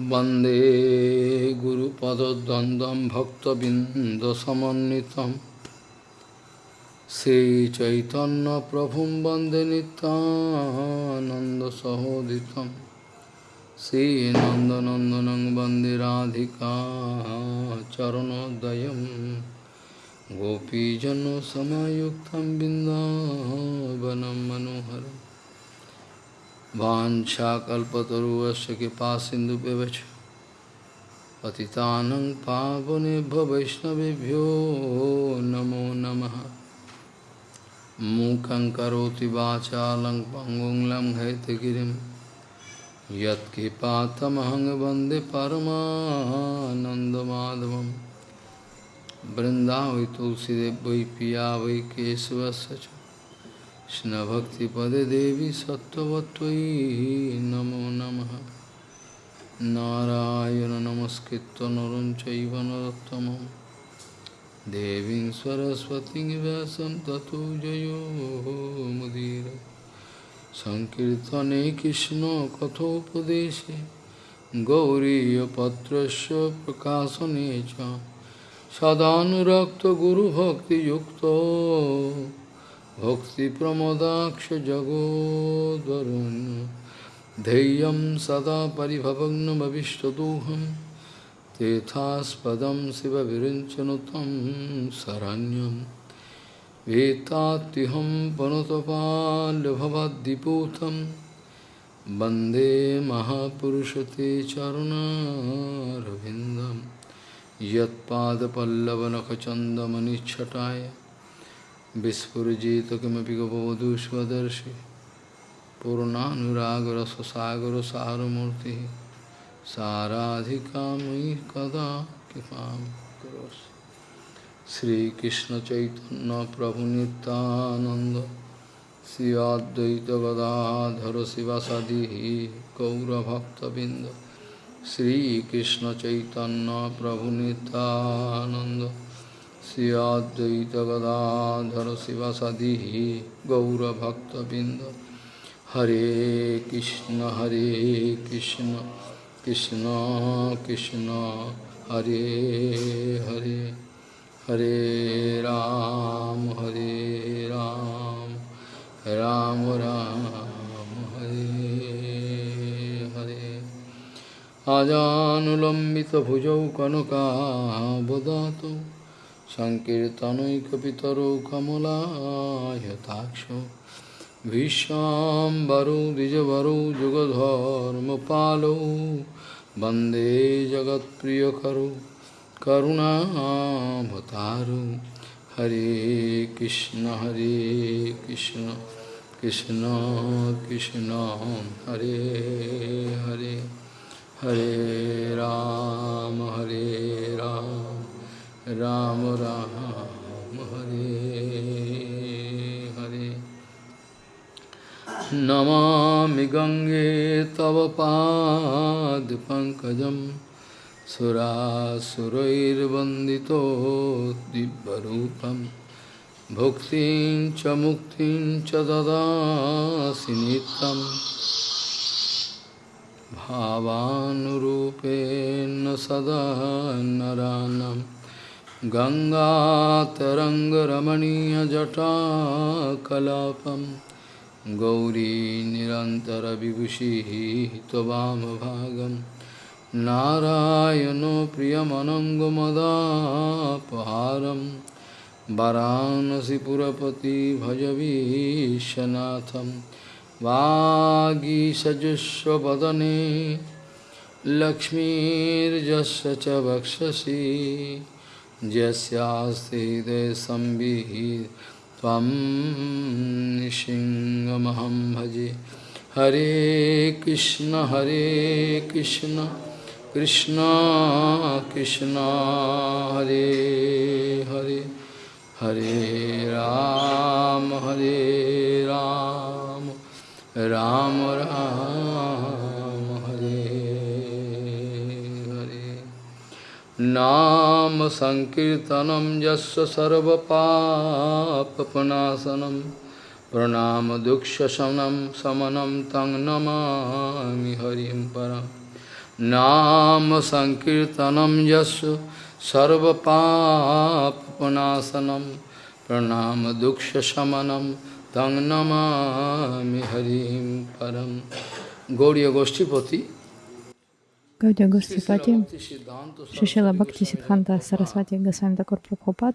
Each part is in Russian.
वंदे गुरुपदद्वन्द्वं भक्तबिन्दसमन्वितं। श्रीचैतन्यप्रभुं वंदे नितानन्दसहोदितं श्रीनन्दनन्दनं वंदे राधिका चरणोदयं। गोपीजनसमयुक्तं बिन्दावनं मनोहरम्। वाञ्छाकल्पतरुवस्य कृपा सिन्धुभ्यवच पतितानं पावनेभ्यो वैष्णवभ्यो नमो नमः। मूकं करोति वाचालं पङ्गुं लङ्घयतगिरिं यत्कृपातमहं वंदे तुलसीदेव वै पिया वै केशवस्य कृष्णभक्तिपदे देवी सत्त्ववत्त्वयि नमो नमः नारायण नमस्कृत्य नरं चैव नरोत्तमं देवीं सरस्वतीं व्यासं ततो जयो मुदीर सङ्कीर्तने कृष्णकथोपदेशे गौरीयपत्रस्य प्रकाशने च सदानुरक्तगुरुभक्तियुक्तो भक्तिप्रमोदाक्षजगोद्वरुन् धैर्यं सदा परिभवग्नमविष्टदोहं तेथास्पदं शिवविरिञ्चनुतं शरण्यं वेत्तात्युहं पनुतपाल्यभवद्दिपूतं वंदे महापुरुषते चरुणारविन्दं यत्पादपल्लवनखचन्दमनिच्छटाय विस्फुजित किमपि गपवधू स्वदर्शि पूर्णानुरागरससागरसारमूर्तिः साराधिका मयि कदा कृपां करोसि श्रीकृष्णचैतन्यप्रभुनितानन्द श्री अद्वैतगदाधर शिवसदिः गौरभक्तबिन्द श्रीकृष्णचैतन्यप्रभुनितानन्द श्री अद्वैत गदाधर शिवसदि गौरभक्तबिंद हरे कृष्ण हरे कृष्ण कृष्ण कृष्ण, हरे हरे। हरे राम हरे राम राम राम, हरे हरे। आजानुलम्बितभुजौ कनकावदातौ সংকীর্তনৈকপিতরৌ কমলায়তাক্ষ ভীষ্মাম্বরো যুগধর্ম যুগধর্মপালৌ। বন্দে জগৎ প্রিয় জগৎপ্রিয়করো করুণামতারো হরে কৃষ্ণ হরে কৃষ্ণ কৃষ্ণ কৃষ্ণ, হরে হরে। হরে রাম হরে রাম। राम राम, हरे हरे। नमामि गङ्गे तव पादपङ्कजं सुरासुरैर्वन्दितो दिव्यरूपं। भुक्तिं च मुक्तिं च ददासि नित्यं। भावानुरूपेण सदा नरानम्। गङ्गातरङ्गरमणीयजटाकलापं गौरी निरन्तरविभूषिः त्ववामभागं नारायणो प्रियमनङ्गमदापहारं वरानसिपुरपति भजवीशनाथं वागीसजुष्वदने लक्ष्मीर्जस्य च वक्षसि। यस्यास्ति संविहि त्वं सिंहमहं भजे। हरे कृष्ण हरे कृष्ण कृष्ण कृष्ण, हरे हरे हरे राम हरे राम राम राम। नाम संकीर्तनम यस्य सर्वपापनाशनम प्रणाम दुक्षसनम समनम तंग नमामि हरिम परम। नाम संकीर्तनम यस्य सर्वपापनाशनम प्रणाम दुक्षशमनम तंग नमा हरिम परम। गौड़ीय गोष्ठीपति Гаудия Гостипати, Шишила Бхакти Сидханта Сарасвати Госвами Такур Прабхупад,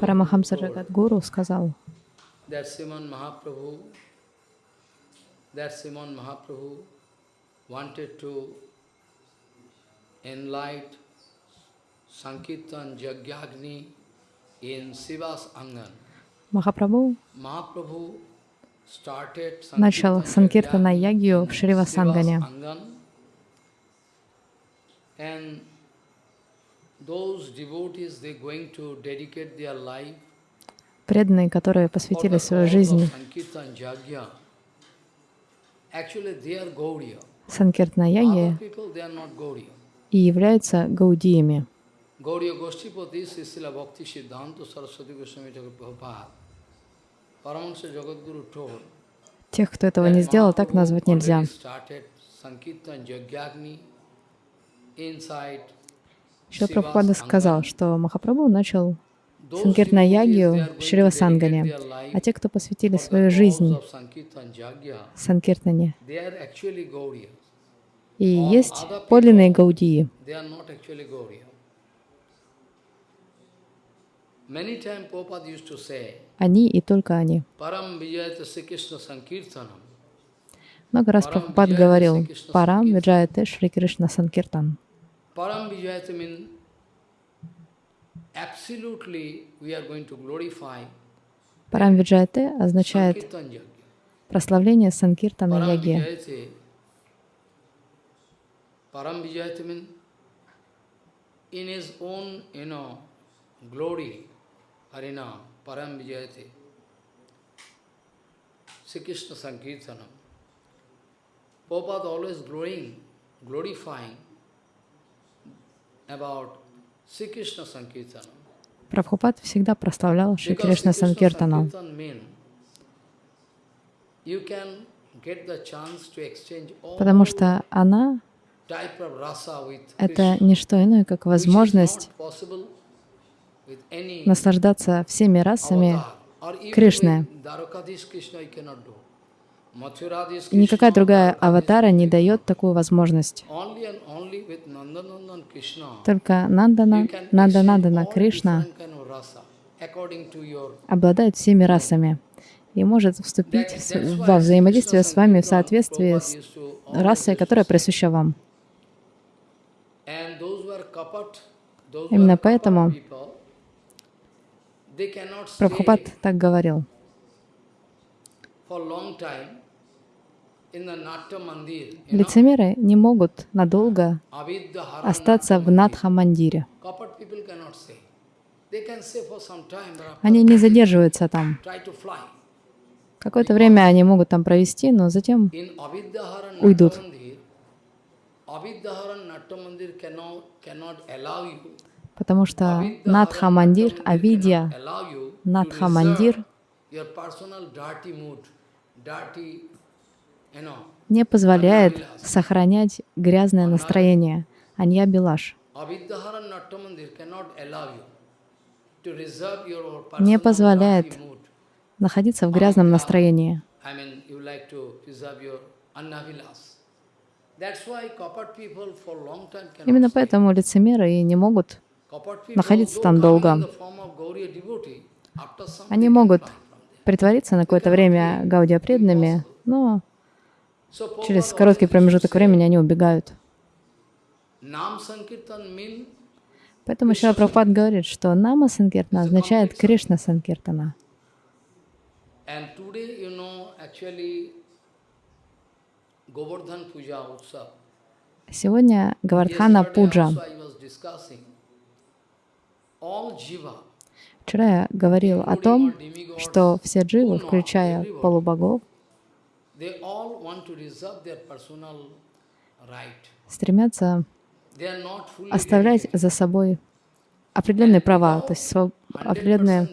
Парамахамса Джагат Гуру сказал. Махапрабху начал Санкиртана Ягью в Шривасангане. And those devotees, they going to dedicate their life Преданные, которые посвятили свою жизнь Sankirtan Jagya. Actually, they are Gauriya. Санкиртана Other Яги people, they are not Gauriya. и являются гаудиями. Gauriya Goshtipati Sisila Bhakti Siddhanta Saraswati Goswami Thakur Prabhupada. Paramahansa Jagadguru told Тех, кто этого не сделал, так назвать нельзя. Шрила Siva's Прабхупада сказал, что Махапрабху начал they Ягью в their life а те, кто посвятили свою жизнь Санкиртане, и есть подлинные гаудии. Они и только они. Много раз Прабхупад говорил «Парам виджаяте Шри Кришна Санкиртан». Param Vijayata means absolutely we are going to glorify Парам виджаяте означает прославление Санкиртана Яги. Param Vijayate means in his own, you know, glory, Harinam, Param Vijayate. Sri Krishna Sankirtanam. Prabhupada always glowing, glorifying about Sri Krishna Sankirtanam. Прабхупад всегда прославлял Шри Кришна Санкиртану, потому что она это не что иное, как возможность наслаждаться всеми расами Кришны. Никакая другая аватара не дает такую возможность. Только Нандана, Нанда exchange Нандана all Кришна обладает всеми расами и может вступить во взаимодействие с вами в соответствии с расой, которая присуща вам. Именно поэтому Прабхупад так говорил. Лицемеры не могут надолго остаться в Надха-мандире. Они не задерживаются там. Какое-то время они могут там провести, но затем Уйдут. Потому что Надха-мандир, Авидья, Надха-мандир не позволяет сохранять грязное настроение. Анья Билаш не позволяет находиться в грязном настроении. Именно поэтому лицемеры и не могут находиться там долго. Они могут притвориться на какое-то время гаудия преданными, но через короткий промежуток времени они убегают. Поэтому Шила Прабхупад говорит, что Нама Санкиртана означает Кришна Санкиртана. Сегодня Гавардхана Пуджа. Вчера я говорил о том, что все дживы, включая полубогов, стремятся оставлять за собой определенные права, то есть сво- 100% определенные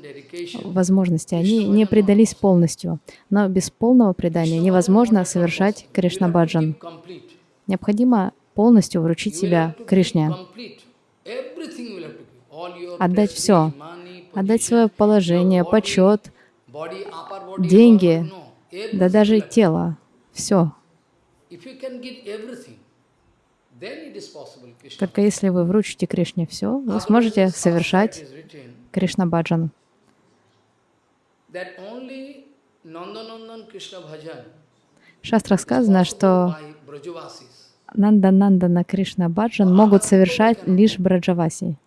возможности. Они не предались полностью, но без полного предания невозможно совершать Кришна Баджан. Complete. Необходимо полностью вручить себя Кришне, отдать все, отдать свое положение, почет, деньги, да даже тело, все. Только если вы вручите Кришне все, вы сможете совершать Кришна Баджан. В шастрах сказано, что Нанда Нандана Кришна Баджан могут совершать лишь Браджаваси,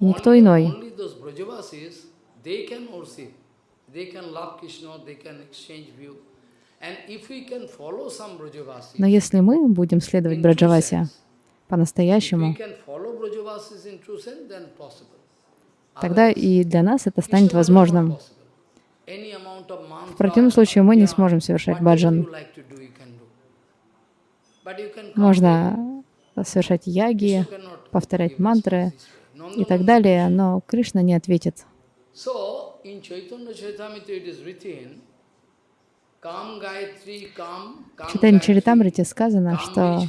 и никто иной. Но если мы будем следовать Браджавасе по-настоящему, тогда и для нас это станет возможным. В противном случае мы не сможем совершать баджан. Можно совершать яги, повторять мантры и так далее, но Кришна не ответит. В Читане Чаритамрите сказано, что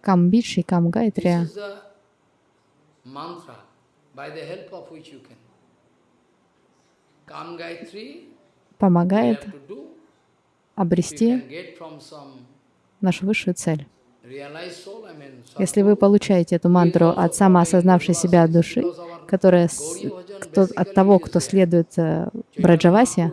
Кам Бидши, Кам Гайтри помогает обрести нашу высшую цель. Если вы получаете эту мантру от самоосознавшей себя души, которая кто, от того, кто следует э, Браджавасе,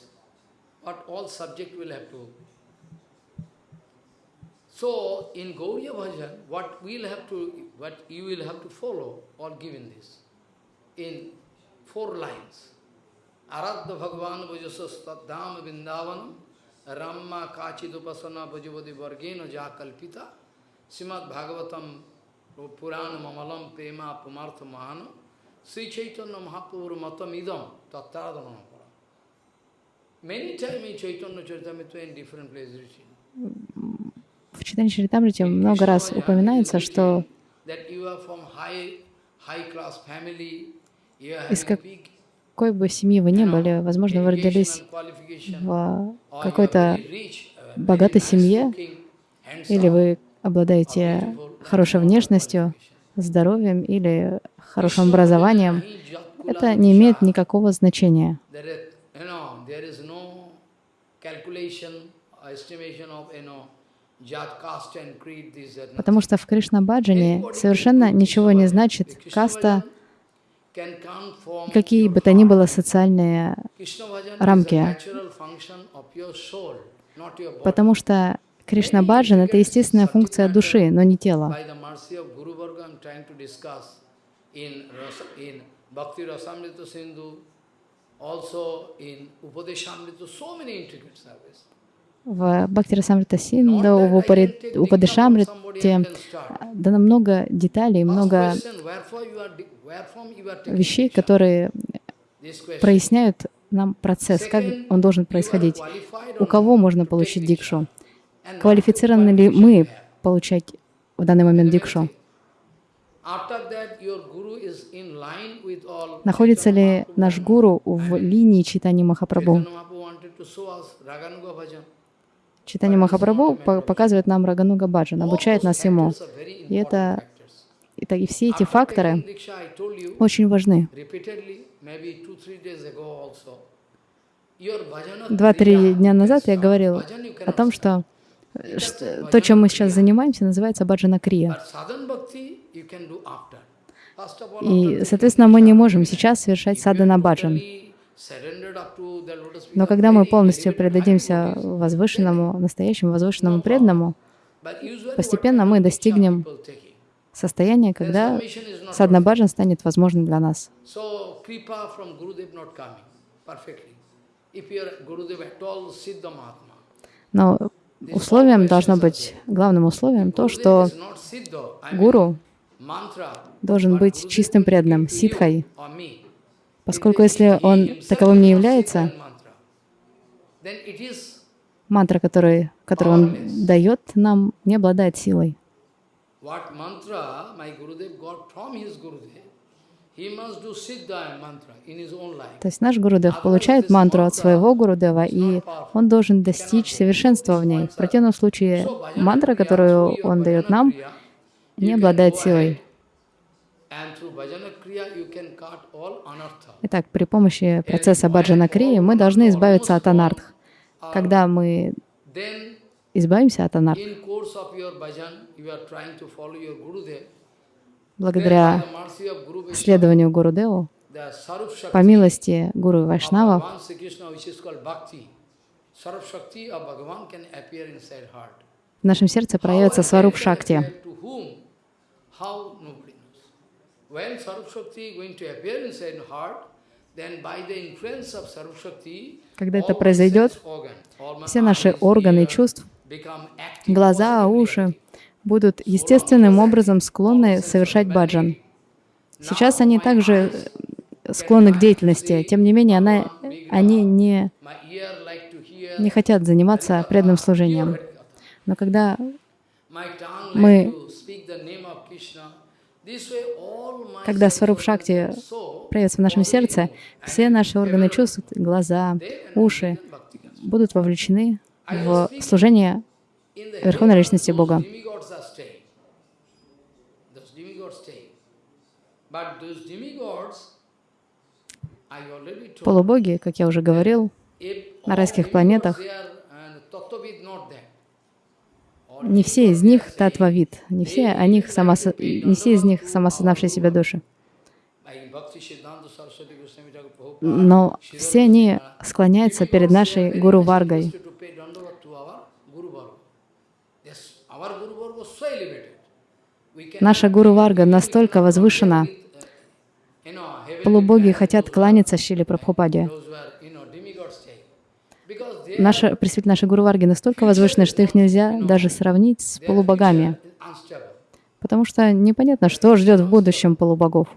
So in Gauriya Bhajan, what we'll have to, what you will have to follow, all given this in four lines. Aradha Bhagavan Bhajasas Taddham Vrindavanam Ramma Kachidupasana Bhajavadi Vargeno Jakalpita Simad Bhagavatam Purana Mamalam Prema Pumartha Mahana Sri Chaitanya Mahaprabhu Matam Idam Tattradhanam В читании Чаритамрити много раз упоминается, что из какой бы семьи вы ни были, возможно, вы родились в какой-то богатой семье, или вы обладаете хорошей внешностью, здоровьем или хорошим образованием, это не имеет никакого значения. Потому что в Кришна-баджане совершенно ничего не значит каста, какие бы то ни было социальные рамки. Потому что Кришна Баджан — это естественная функция души, но не тела. В Бхактира Самрита Синда, в Упадешамрите дано много деталей, много вещей, которые проясняют нам процесс, как он должен происходить. У кого можно получить дикшу? Квалифицированы ли мы получать в данный момент дикшу? Находится ли наш гуру в линии читания Махапрабху? Читание Махапрабху показывает нам Рагануга Баджан, обучает нас ему. И это и все эти факторы очень важны. Два-три дня назад я говорил о том, что, что то, чем мы сейчас занимаемся, называется баджана крия. И, соответственно, мы не можем сейчас совершать садана баджан. Но когда мы полностью предадимся возвышенному, настоящему возвышенному преданному, постепенно мы достигнем состояние, когда саднабаджан станет возможным для нас. Но условием должно быть, главным условием то, что гуру должен быть чистым преданным, ситхой, поскольку если он таковым не является, мантра, который, которую он дает нам, не обладает силой. То есть наш Гурудев получает мантру от своего Гурудева, и он должен достичь совершенства в ней. В противном случае мантра, которую он дает нам, не обладает силой. Итак, при помощи процесса баджана крии мы должны избавиться от анартх. Когда мы избавимся от анартх, благодаря следованию Гурудеву, по милости Гуру Вайшнава, в нашем сердце проявится Сваруп Шакти. Когда это произойдет, все наши органы чувств, глаза, уши, будут естественным образом склонны совершать баджан. Сейчас они также склонны к деятельности, тем не менее она, они не, не хотят заниматься преданным служением. Но когда мы, когда Сваруп Шакти проявится в нашем сердце, все наши органы чувств, глаза, уши будут вовлечены в служение Верховной Личности Бога. Полубоги, как я уже говорил, на райских планетах, не все из них татвавид, не все, о них самос... не все из них самосознавшие себя души. Но все они склоняются перед нашей Гуру Варгой. Наша Гуру Варга настолько возвышена, полубоги хотят кланяться Шили Прабхупаде. Наша, представитель нашей Гуру Варги настолько возвышены, что их нельзя даже сравнить с полубогами, потому что непонятно, что ждет в будущем полубогов.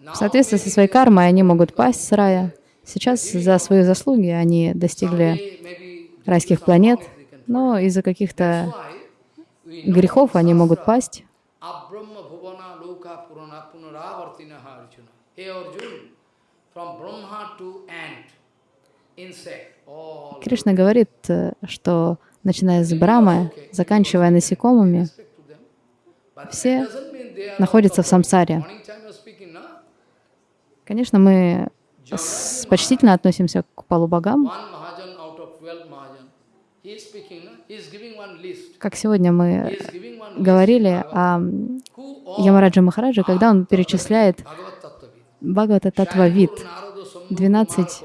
В соответствии со своей кармой они могут пасть с рая. Сейчас за свои заслуги они достигли райских планет, но из-за каких-то грехов они могут пасть. Кришна говорит, э, что начиная с Брамы, заканчивая насекомыми, все находятся в самсаре. Конечно, мы почтительно относимся к полубогам. Как сегодня мы говорили о Ямараджа Махараджа, когда он перечисляет Бхагавата Татва Вид, 12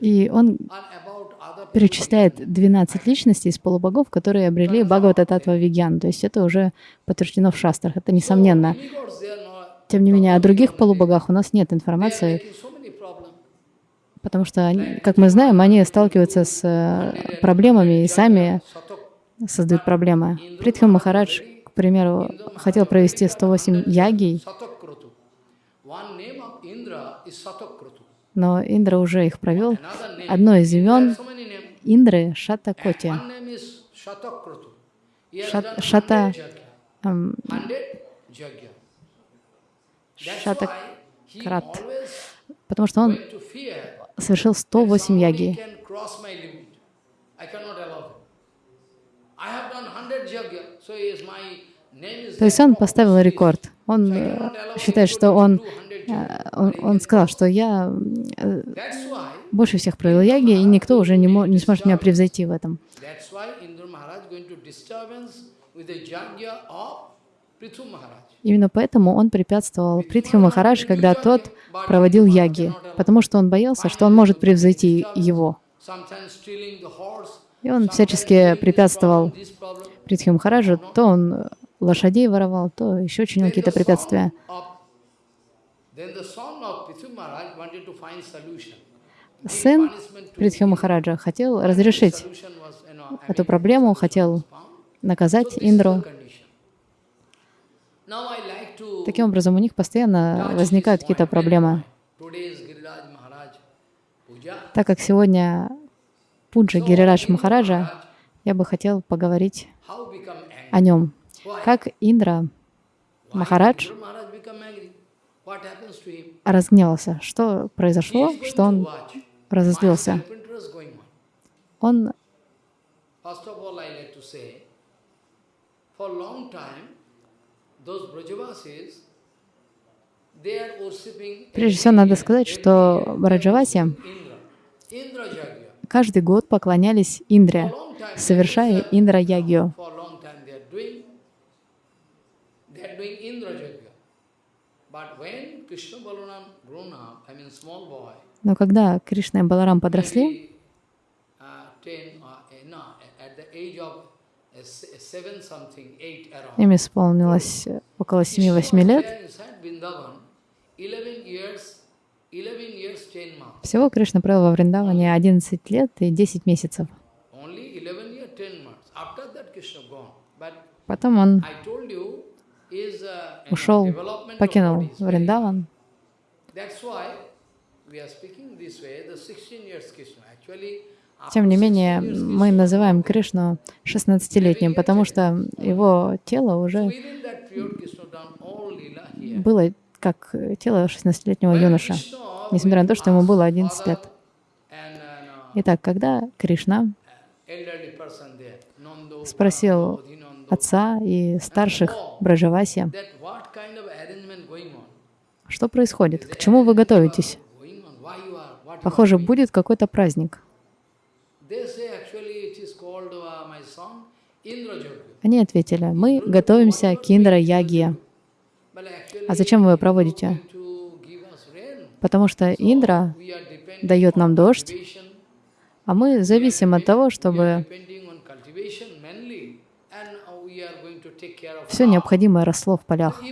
И он перечисляет 12 личностей из полубогов, которые обрели Бхагавата Татва Вигьян. То есть это уже подтверждено в шастрах, это несомненно. Тем не менее, о других полубогах у нас нет информации, потому что, они, как мы знаем, они сталкиваются с э, проблемами и сами создают проблемы. Притхам Махарадж, к примеру, хотел провести 108 ягий, но Индра уже их провел. Одно из имен Индры — Шатакоти. Шат, шата, эм, Шатакрат. Потому что он совершил 108 яги. То есть он поставил рекорд. Он э, считает, что он он, он сказал, что я э, больше всех провел яги, и никто уже не, не сможет меня превзойти в этом. Именно поэтому он препятствовал Притхи Махарадж, когда тот проводил яги, потому что он боялся, что он может превзойти его. И он всячески препятствовал Притхи Махараджу, то он лошадей воровал, то еще чинил какие-то препятствия. Сын Притхи Махараджа хотел разрешить эту проблему, хотел наказать Индру. Таким образом, у них постоянно возникают какие-то проблемы. Так как сегодня Пуджа Гирирадж Махараджа, я бы хотел поговорить о нем. Как Индра Махарадж разгневался. Что произошло, что он разозлился? Он Прежде всего, надо сказать, что Браджаваси каждый год поклонялись Индре, совершая Индра-ягью. Но когда Кришна и Баларам подросли, им исполнилось около 7-8 лет. Всего Кришна провел во Вриндаване 11 лет и 10 месяцев. Потом он ушел, покинул Вриндаван. Тем не менее, мы называем Кришну 16-летним, потому что его тело уже было как тело 16-летнего юноша, несмотря на то, что ему было 11 лет. Итак, когда Кришна спросил отца и старших Браджаваси, что происходит, к чему вы готовитесь? Похоже, будет какой-то праздник. Они ответили, мы готовимся к Индра-ягье. А зачем вы проводите? Потому что Индра дает нам дождь, а мы зависим от того, чтобы все необходимое росло в полях.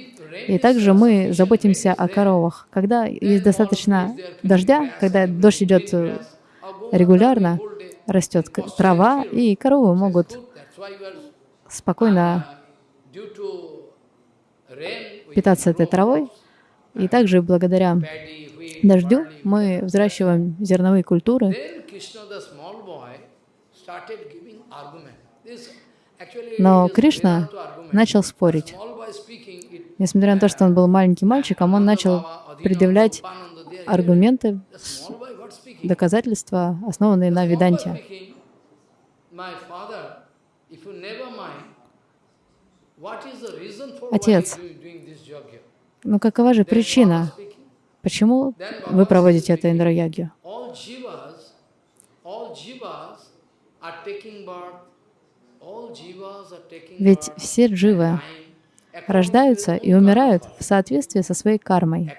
И также мы заботимся о коровах. Когда есть достаточно дождя, когда дождь идет э, регулярно, растет трава, и коровы могут спокойно питаться этой травой. И также благодаря дождю мы взращиваем зерновые культуры. Но Кришна начал спорить. Несмотря на то, что он был маленьким мальчиком, он начал предъявлять аргументы, доказательства, основанные на Веданте. Отец, ну какова же причина, почему вы проводите это Индра-ягью? Ведь все дживы рождаются и умирают в соответствии со своей кармой.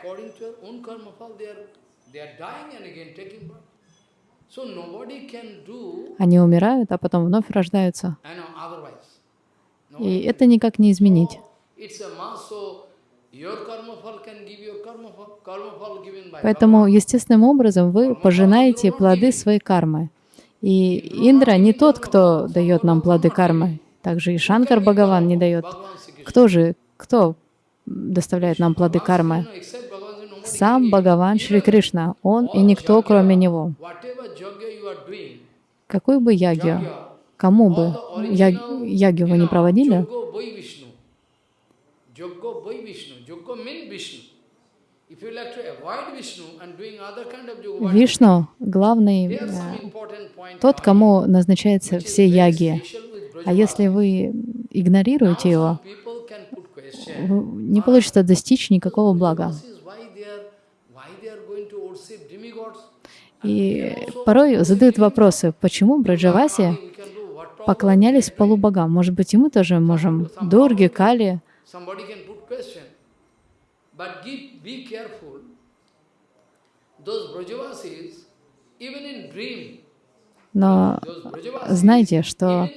Они умирают, а потом вновь рождаются. И это никак не изменить. Поэтому естественным образом вы пожинаете плоды своей кармы. И Индра не тот, кто дает нам плоды кармы. Также и Шанкар Бхагаван не дает. Кто же, кто доставляет нам плоды кармы? Сам Бхагаван Шри Кришна, Он и никто, кроме Него. Какую бы ягью, кому бы ягью вы не проводили, Вишну — главный, э, тот, кому назначаются все яги. А если вы игнорируете его, не получится достичь никакого блага. И порой задают вопросы, почему Браджаваси поклонялись полубогам. Может быть, и мы тоже можем. Дурги, Кали. Но знайте, что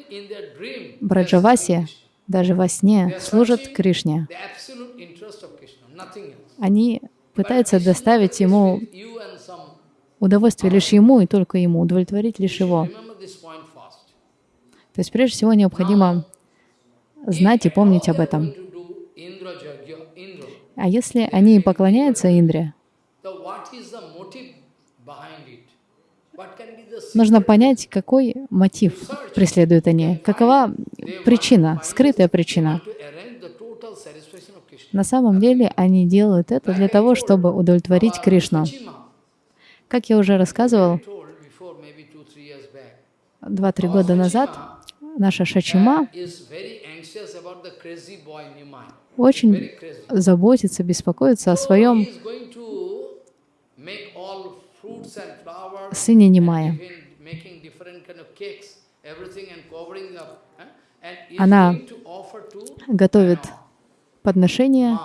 Браджаваси даже во сне служат Кришне. Они пытаются доставить ему удовольствие лишь ему и только ему, удовлетворить лишь его. То есть прежде всего необходимо знать и помнить об этом. А если они поклоняются Индре, нужно понять, какой мотив преследуют они, какова причина, скрытая причина. На самом деле они делают это для того, чтобы удовлетворить Кришну. Как я уже рассказывал, два-три года назад наша Шачима очень заботится, беспокоится о своем сыне Нимая. Она готовит подношения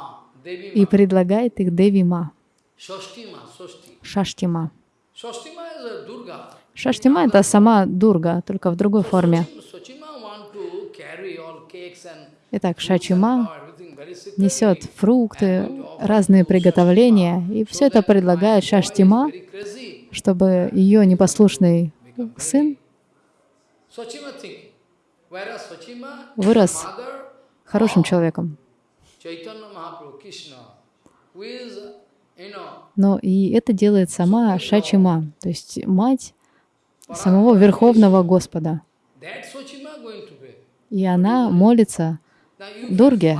и предлагает их Деви Ма, Шаштима. Шаштима — это сама Дурга, только в другой форме. Итак, Шачима несет фрукты, разные приготовления, и все это предлагает Шаштима, чтобы ее непослушный сын вырос хорошим человеком. Но и это делает сама Шачима, то есть мать самого Верховного Господа. И она молится Дурге.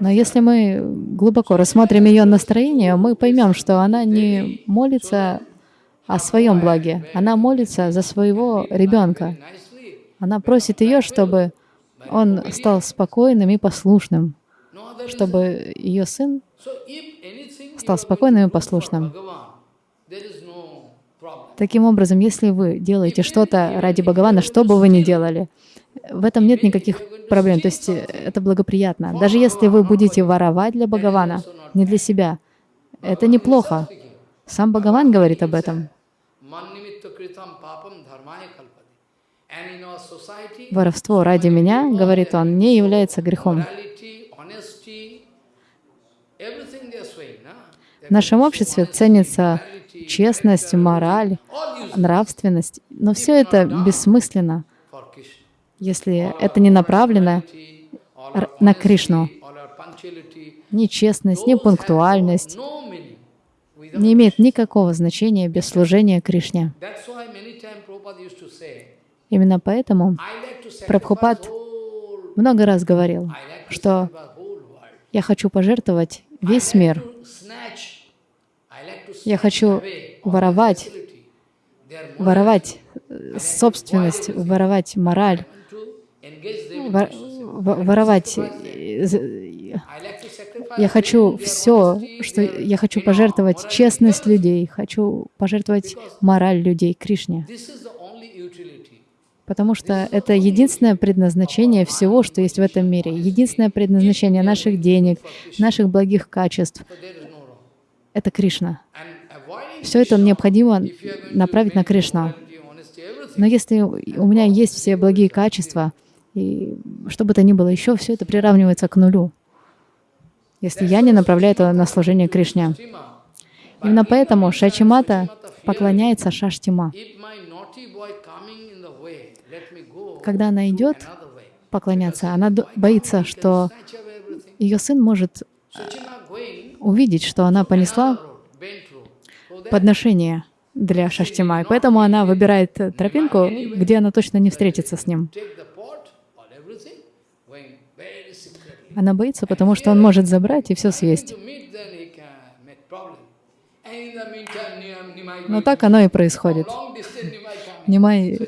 Но если мы глубоко рассмотрим ее настроение, мы поймем, что она не молится о своем благе, она молится за своего ребенка. Она просит ее, чтобы он стал спокойным и послушным, чтобы ее сын стал спокойным и послушным. Таким образом, если вы делаете что-то ради Бхагавана, что бы вы ни делали, в этом нет никаких проблем, то есть э, это благоприятно. Даже если вы будете воровать для Бхагавана, не для себя, это неплохо. Сам Бхагаван говорит об этом. Воровство ради меня, говорит он, не является грехом. В нашем обществе ценится честность, мораль, нравственность. Но все это бессмысленно, если это не направлено на Кришну. Ни честность, пунктуальность не имеет никакого значения без служения Кришне. Именно поэтому Прабхупад много раз говорил, что я хочу пожертвовать весь мир я хочу воровать, воровать собственность, воровать мораль, воровать. Я хочу все, что я хочу пожертвовать честность людей, хочу пожертвовать мораль людей Кришне. Потому что это единственное предназначение всего, что есть в этом мире, единственное предназначение наших денег, наших благих качеств — это Кришна. Все это необходимо направить на Кришну. Но если у меня есть все благие качества, и что бы то ни было еще, все это приравнивается к нулю, если я не направляю это на служение Кришне. Именно поэтому Шачимата поклоняется Шаштима. Когда она идет поклоняться, она боится, что ее сын может увидеть, что она понесла подношение для Шаштима. И поэтому она выбирает тропинку, где она точно не встретится с ним. Она боится, потому что он может забрать и все съесть. Но так оно и происходит. Нимай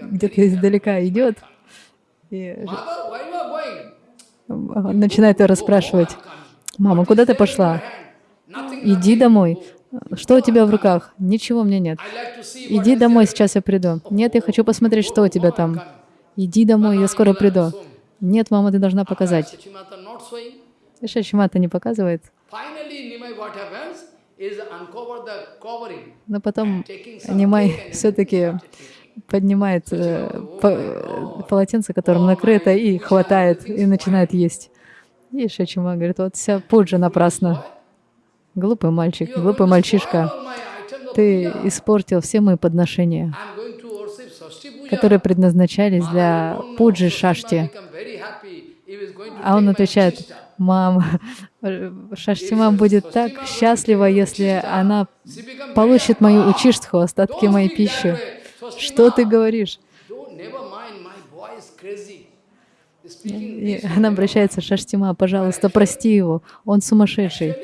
где-то издалека идет и начинает ее расспрашивать. «Мама, куда ты пошла? Иди домой. Что у тебя в руках? Ничего меня нет. Иди домой, сейчас я приду. Нет, я хочу посмотреть, что у тебя там. Иди домой, я скоро приду. Нет, мама, ты должна показать. Шачимата не показывает. Но потом Нимай все-таки поднимает э, полотенце, которым накрыто, и хватает, и начинает есть. И Шачима говорит, вот вся пуджа напрасно. Глупый мальчик, глупый мальчишка, ты испортил все мои подношения, которые предназначались для пуджи шашти. А он отвечает, мам, Шаштима будет так счастлива, если она получит мою учиштху, остатки моей пищи. Что ты говоришь? И она обращается, Шаштима, пожалуйста, прости его, он сумасшедший.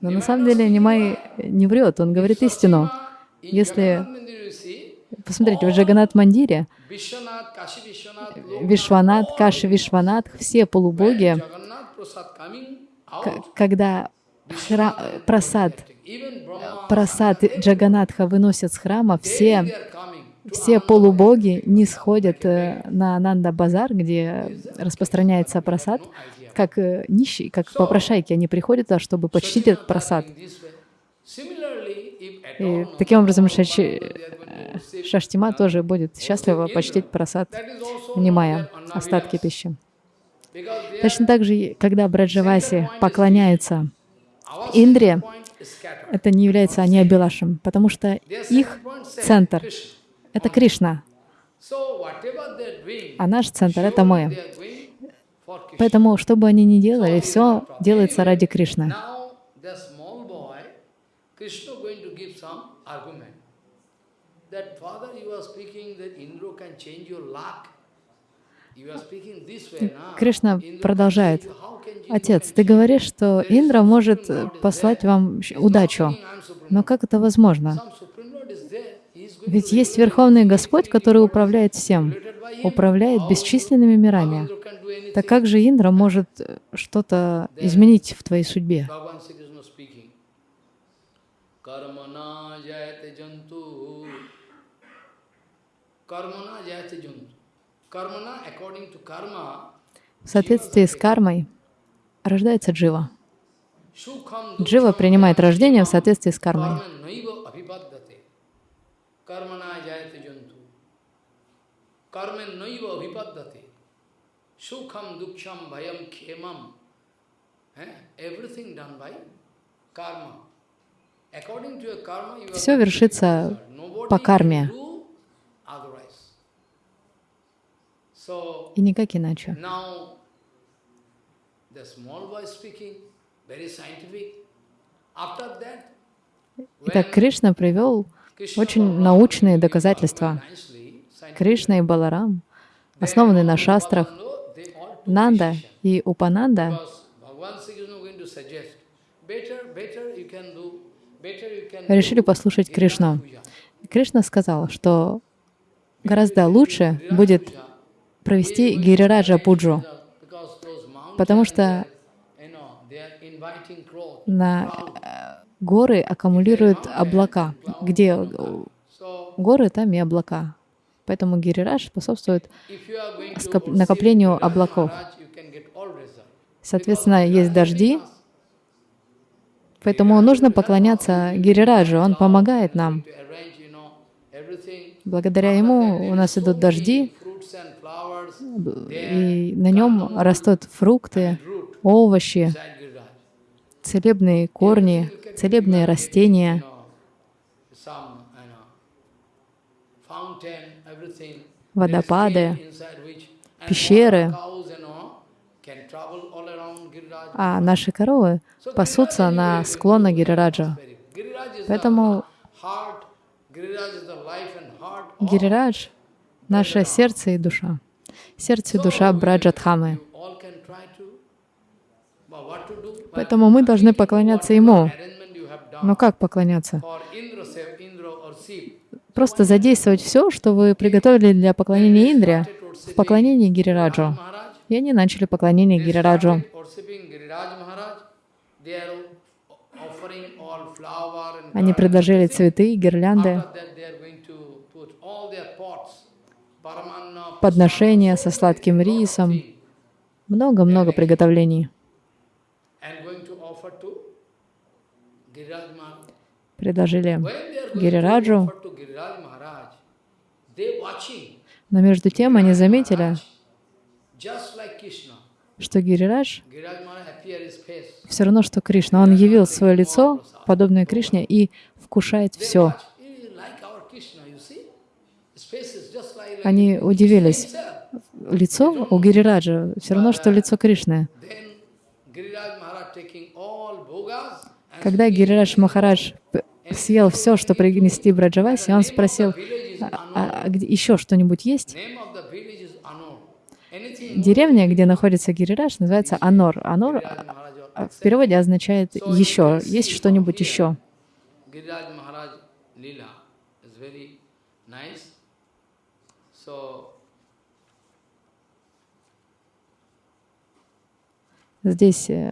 Но на самом деле Нимай не врет, он говорит истину. Если... Посмотрите, в Джаганат Мандире Вишванат, Каши Вишванат, все полубоги, когда просад, просад Джаганатха выносят с храма, все, все полубоги не сходят э, на Ананда Базар, где распространяется просад, как э, нищие, как попрошайки, они приходят туда, чтобы почтить этот просад. И таким образом Шачи, Шаштима тоже будет счастлива почтить просад, внимая остатки пищи. Точно так же, когда Браджаваси поклоняются Индре, это не является они Абилашем, потому что их центр — это Кришна, а наш центр — это мы. Поэтому, что бы они ни делали, все делается ради Кришны. Кришна продолжает. Отец, ты говоришь, что Индра может послать вам удачу. Но как это возможно? Ведь есть Верховный Господь, который управляет всем, управляет бесчисленными мирами. Так как же Индра может э, что-то изменить в твоей судьбе? В соответствии с кармой рождается джива. Джива принимает рождение в соответствии с кармой. Все вершится по карме. И никак иначе. Итак, Кришна привел очень научные доказательства. Кришна и Баларам, основанные на шастрах, Нанда и Упананда решили послушать Кришну. Кришна сказал, что гораздо лучше будет провести Гирираджа Пуджу, потому что на э, горы аккумулируют облака. Где горы, там и облака. Поэтому Гирирадж способствует накоплению облаков. Соответственно, есть дожди, поэтому нужно поклоняться Гирираджу, он помогает нам. Благодаря ему у нас идут дожди, и на нем растут фрукты, овощи, целебные корни, целебные растения. водопады, пещеры. А наши коровы пасутся на склонах Гирираджа. Поэтому Гирирадж — наше сердце и душа. Сердце и душа Браджатхамы. Поэтому мы должны поклоняться Ему. Но как поклоняться? просто задействовать все, что вы приготовили для поклонения Индре, в поклонении Гирираджу. И они начали поклонение Гирираджу. Они предложили цветы, гирлянды, After that, they are going to put all their pots, paramanna, подношения со сладким рисом, много-много приготовлений. Предложили Гирираджу, но между тем они заметили, что Гирирадж все равно, что Кришна. Он явил свое лицо, подобное Кришне, и вкушает все. watch, "Eh, like our Krishna, you see? His face is just like- like Они удивились. Лицо у Гирираджа все равно, что лицо Кришны. Когда Гирирадж Махарадж съел все, что принесли Браджаваси, он спросил, а, а- где еще что-нибудь есть? Деревня, где находится Гирирадж, называется Анор. Анор а, в переводе означает «еще». Есть что-нибудь еще. Giriraj Maharaj Leela is very nice. So Здесь э,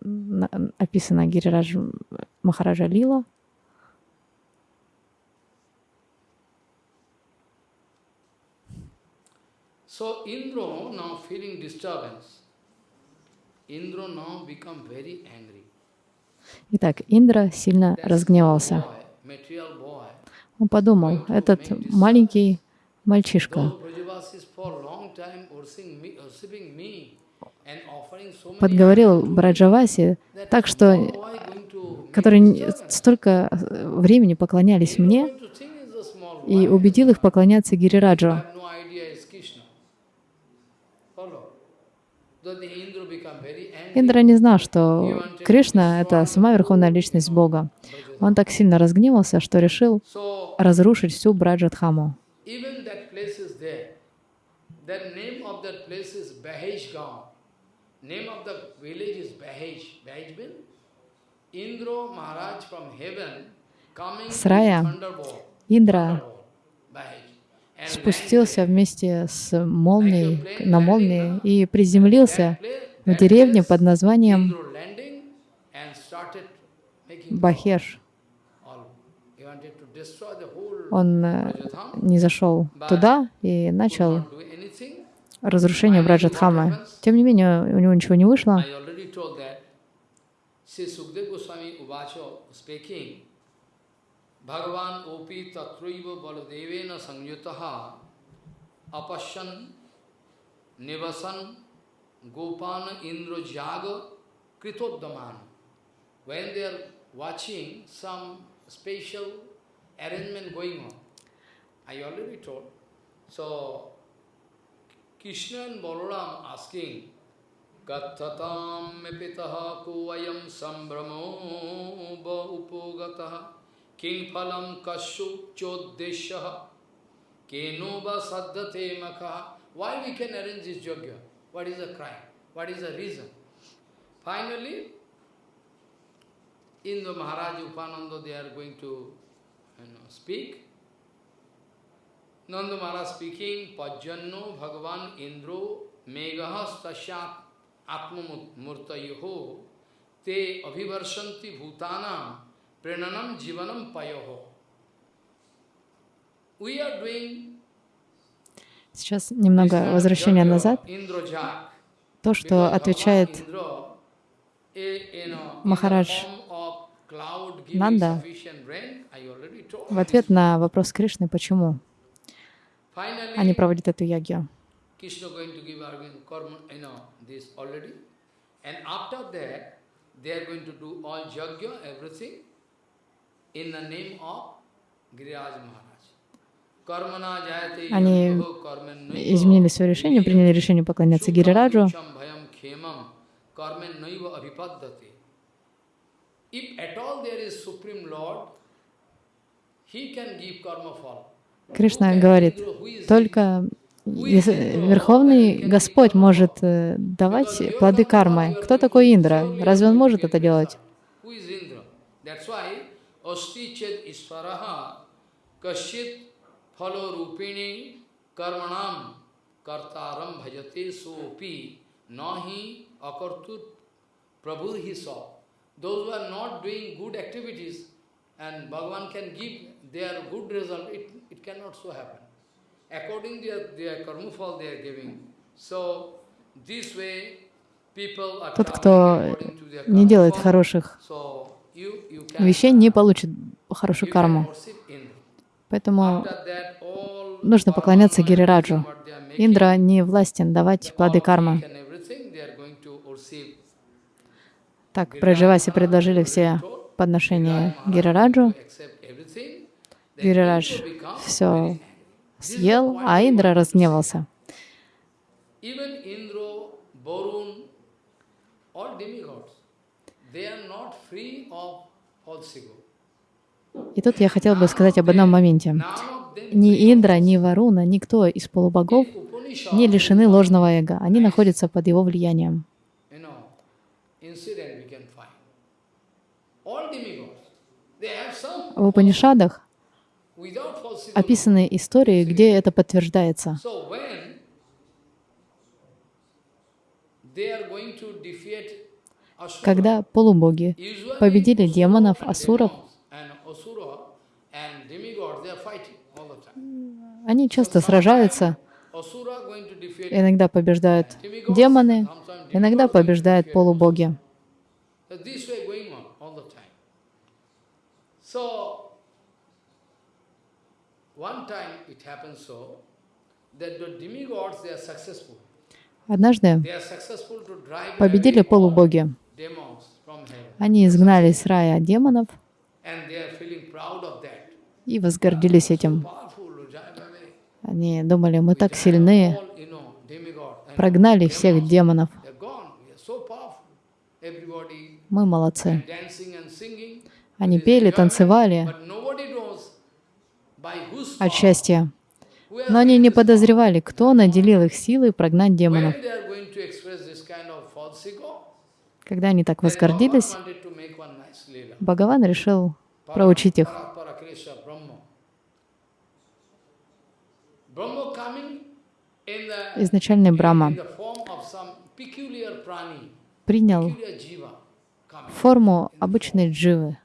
на- описана Гирирадж Махараджа Лила. So Indra now feeling disturbance. Indra now become very angry. Итак, Индра сильно разгневался. Он подумал, этот маленький мальчишка подговорил Браджаваси так, что to которые не- столько э, времени поклонялись мне, и убедил их поклоняться Гирираджу. Индра не знал, что Кришна — это сама Верховная Личность Бога. Он так сильно разгневался, что решил разрушить всю Браджатхаму. even that place is there. The name of that place is Bahej Gaon. Name of the village is Bahej. Bahej means Indra Maharaj from heaven coming Срая. thunderbolt. Индра спустился вместе с молнией, на молнии и приземлился в деревне под названием Бахеш. Он э, не зашел туда и начал. Разрушение Браджатхамы. Тем не менее, у него ничего не вышло. Bhagavan Opi Baladevena Sangyutaha Apashan Nivasan Gopana Indra Jaga Kritoddaman. When they are watching some special arrangement going on, I already told. So, Krishna and Balaram asking, Gathatam me pitaha kuvayam sambramo ba upogataha king phalam kashu choddeshaha keno ba saddhate makaha. Why we can arrange this yajna? What is the crime? What is the reason? Finally, in the Maharaj Upananda they are going to you know, speak. Nanda Maharaj speaking, Pajjanno Bhagavan Indro Megaha Stasyat Atmamurtayoho Te Abhivarshanti Bhutanam Prenanam Jivanam Payoho. We are doing Сейчас немного возвращения назад. То, что отвечает eh, Махарадж Нанда в ответ на вопрос Кришны, почему они проводят эту ягью. Они изменили свое решение, приняли решение поклоняться Гирираджу. If at all there is Supreme Lord, He can give karma fall. Кришна говорит, только Верховный Господь может э, давать плоды кармы. Кто такой Индра? Разве он может это делать? Those who are not doing good activities and Bhagavan can give their good result, it, it cannot so happen. According their, their karma fall they are giving. So, this way, Тот, кто не делает хороших вещей, не получит хорошую карму. Поэтому нужно поклоняться Гирираджу. they Индра не властен давать плоды кармы. they Так Праджаваси предложили все подношения Гирираджу. Become все съел, а Индра разгневался. И тут я хотела бы сказать об одном моменте. Ни Индра, ни Варуна, никто из полубогов не лишены ложного эго. Они находятся под его влиянием. В Упанишадах. Описаны истории, где это подтверждается. Когда полубоги победили демонов, асуров, они часто сражаются, иногда побеждают демоны, иногда побеждают полубоги. So Однажды победили полубоги. Они изгнали из рая демонов и возгордились этим. Они думали, мы так сильны, прогнали всех демонов. Мы молодцы. Они пели, танцевали But nobody knows by whose от счастья. Но они не подозревали, кто наделил их силой прогнать демонов. Когда они так возгордились. Бхагаван решил проучить их. Изначальный prani, принял форму обычной дживы.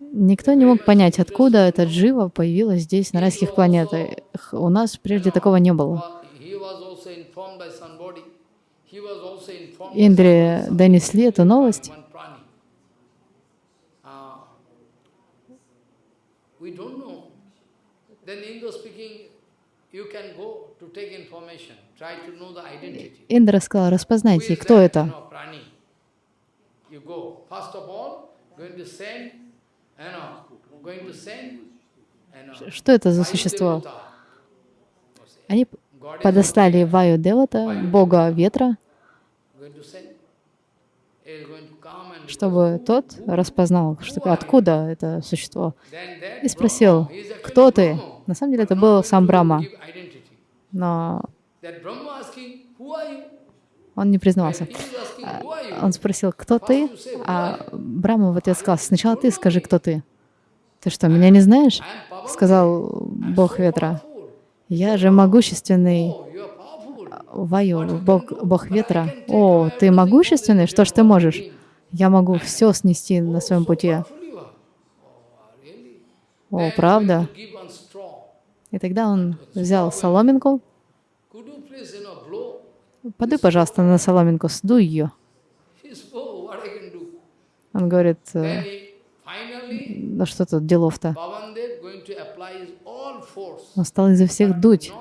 Никто не мог понять, откуда эта джива появилась здесь, на райских планетах. У нас прежде такого не было. Индре somebody, донесли эту новость. one prani. We don't know. Then Indra speaking, Индра сказал, распознайте, кто это. Что это за существо? Они подослали Ваю Девата, бога ветра, чтобы тот распознал, что, откуда это существо. И спросил, кто ты? На самом деле это был сам identity. но он не признавался. You? Он спросил, кто ты? А Брахма в ответ сказал, сначала ты скажи, кто ты. Ты что, меня не знаешь? Сказал бог ветра. Я же могущественный. Ваю, бог, бог ветра. О, ты могущественный? Что ж ты можешь? Я могу все снести на своем пути. О, правда? going to give one straw. И тогда он взял соломинку. Подуй, пожалуйста, на соломинку, сдуй ее. Oh? Он говорит, «Э, да что тут делов-то? Он стал изо всех дуть,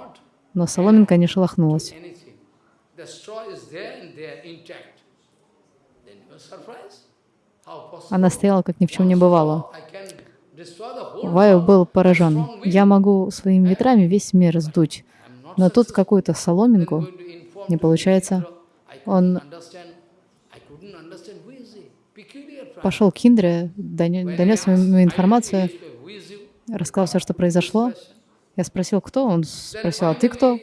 но соломинка не шелохнулась. Она стояла, как ни в чем не бывало. I can destroy the whole Ваю был поражен. Я могу своими ветрами весь мир сдуть. Но тут какую-то соломинку не получается. Он пошел к Индре, доне- When I донес ему информацию, рассказал все, что произошло. Я спросил, кто? Он спросил, а ты кто?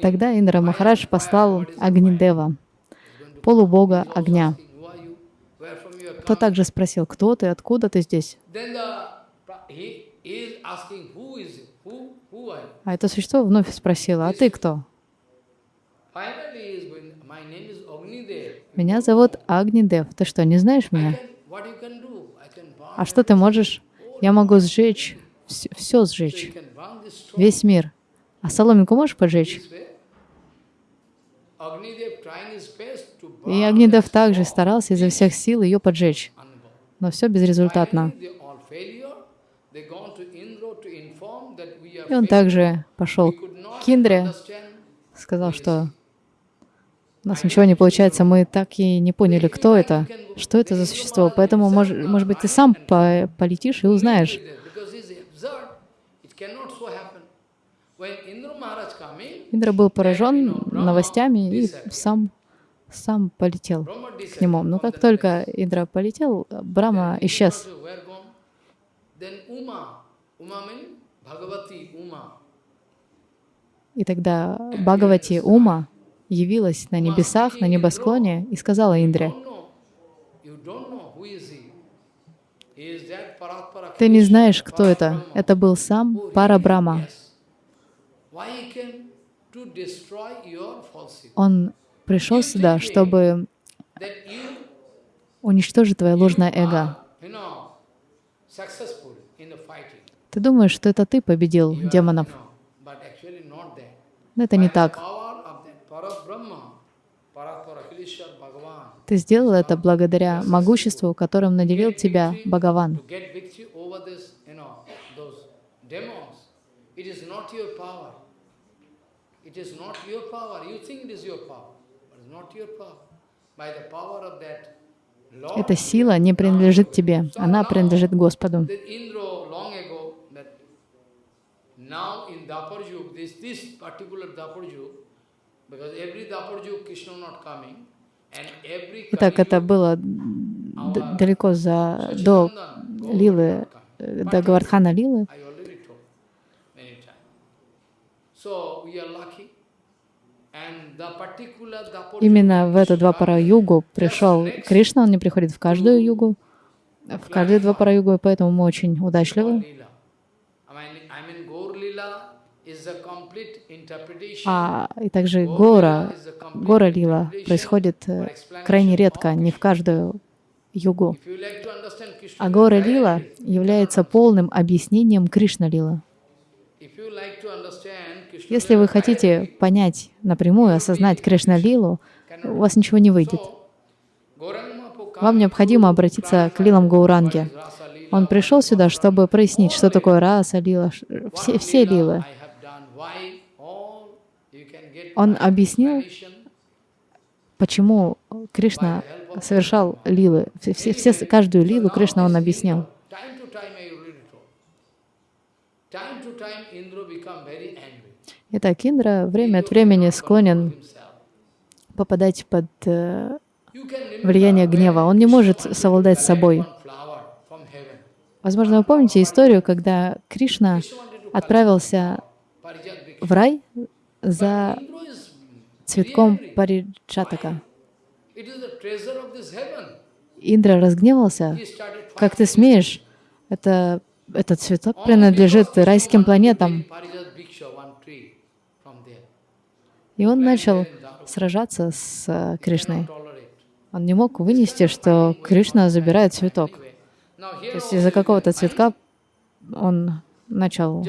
Тогда Индра Махарадж послал Агнидева, полубога огня. Asking, who are you? Where from you are coming? то также спросил, кто ты, откуда ты здесь? А это существо вновь спросило, а ты кто? Меня зовут Агнидев. Ты что, не знаешь меня? А что ты можешь? Я могу сжечь, все, все сжечь, весь мир. А соломинку можешь поджечь? И Агнидев также старался изо всех сил ее поджечь, но все безрезультатно. И он также пошел к Индре, сказал, что у нас ничего не получается, мы так и не поняли, кто это, что это за существо. Поэтому, может, может быть, ты сам по полетишь и узнаешь. Индра был поражен новостями и сам, сам полетел к нему. Но как только Индра полетел, Брама исчез. И тогда Бхагавати Ума явилась на небесах, на небосклоне и сказала Индре, «Ты не знаешь, кто это. Это был сам Парабрама. Он пришел сюда, чтобы уничтожить твое ложное эго. Ты думаешь, что это ты победил демонов. Но это не так. Ты сделал это благодаря могуществу, которым наделил тебя Бхагаван. Эта сила не принадлежит тебе, она принадлежит Господу. Итак, это было далеко за, до Лилы, до Гавардхана Лилы. Именно в эту два пара югу пришел Кришна, он не приходит в каждую югу, в каждые два пара югу, и поэтому мы очень удачливы. А и также гора, гора лила происходит э, крайне редко, не в каждую югу. А гора лила является полным объяснением Кришна лила. Если вы хотите понять напрямую, осознать Кришна Лилу, у вас ничего не выйдет. Вам необходимо обратиться к Лилам Гауранге. Он пришел сюда, чтобы прояснить, что такое раса, лила, все, все лилы. Он объяснил, почему Кришна совершал лилы. Все, все, каждую лилу Кришна он объяснил. Итак, Индра время от времени склонен попадать под э, влияние гнева. Он не может совладать с собой. Возможно, вы помните историю, когда Кришна отправился в рай за цветком Париджатака. Индра разгневался. Как ты смеешь? Это, этот цветок принадлежит райским планетам. И он начал сражаться с э, Кришной. Он не мог вынести, что Кришна забирает цветок. То есть из-за какого-то цветка он начал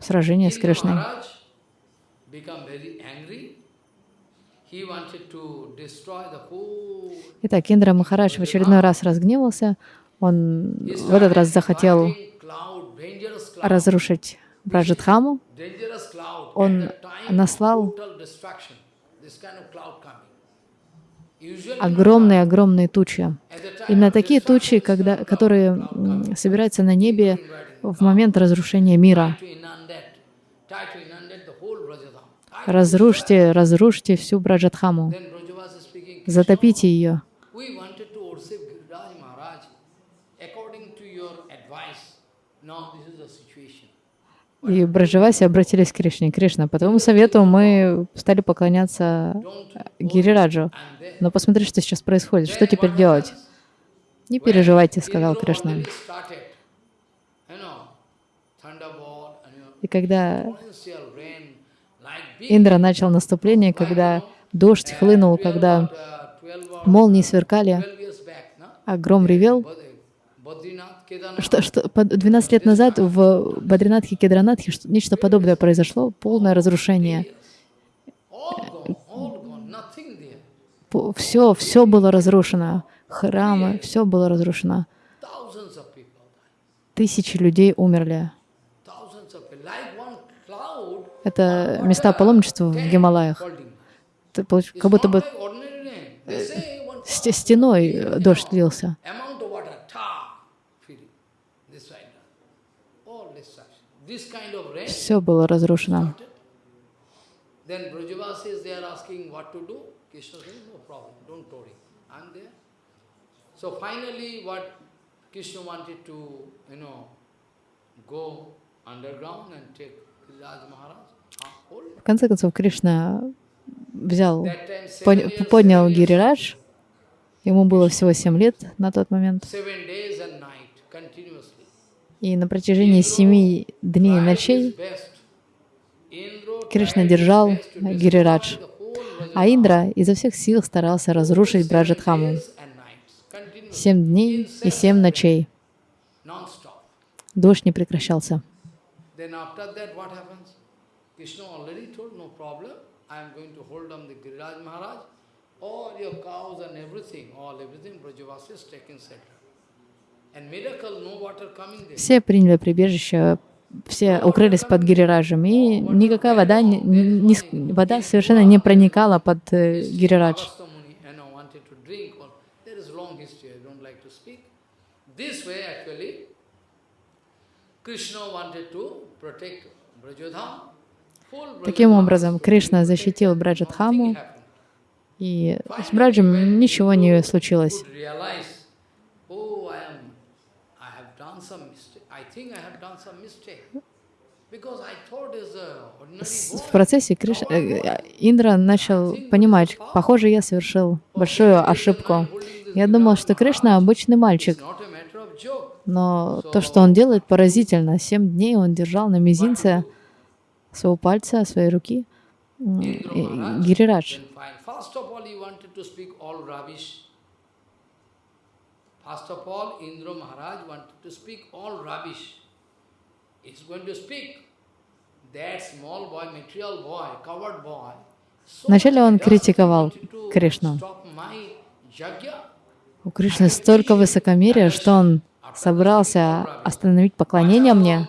сражение с Кришной. Итак, Индра Махарадж в очередной раз разгневался. Он в этот раз захотел разрушить Браджатхаму. Он наслал огромные-огромные тучи. Именно такие тучи, когда, которые собираются на небе в момент разрушения мира. Разрушьте, разрушьте всю Браджатхаму. Затопите ее. И Браджаваси обратились к Кришне. Кришна, по твоему совету мы стали поклоняться Гирираджу. Но посмотри, что сейчас происходит. Что теперь делать? Не переживайте, сказал Кришна. И когда Индра начал наступление, когда дождь хлынул, когда молнии сверкали, а гром ревел, что, что 12 лет назад в Бадринатхе Кедранатхе нечто подобное произошло, полное разрушение. Все, все было разрушено. Храмы, все было разрушено. Тысячи людей умерли. Это места паломничества в Гималаях. Как будто бы стеной дождь лился. Все было разрушено. So finally, what Krishna wanted to, you know, go underground and take Raj Maharaj. В конце концов, Кришна взял, поднял Гирирадж, ему было всего семь лет на тот момент, и на протяжении семи дней и ночей Кришна держал Гирирадж, а Индра изо всех сил старался разрушить Браджатхаму. Семь дней и семь ночей. Дождь не прекращался. All your cows and everything, all everything, Brajavasi is taking shelter. Все приняли прибежище, все укрылись под Гирираджем, и никакая вода, не, не, вода совершенно не проникала под э, Гирирадж. Таким образом, Кришна защитил Браджатхаму, и с Браджем ничего не случилось. В процессе Криш... Э, Индра начал понимать, похоже, я совершил большую ошибку. Я думал, что Кришна обычный мальчик, но то, что он делает, поразительно. Семь дней он держал на мизинце своего пальца, своей руки. Гирирадж. First of all, Indra Maharaj wanted to speak all rubbish. He's going to speak. That small boy, material boy, covered boy. Вначале он критиковал Кришну. У Кришны столько высокомерия, что он собрался остановить поклонение мне.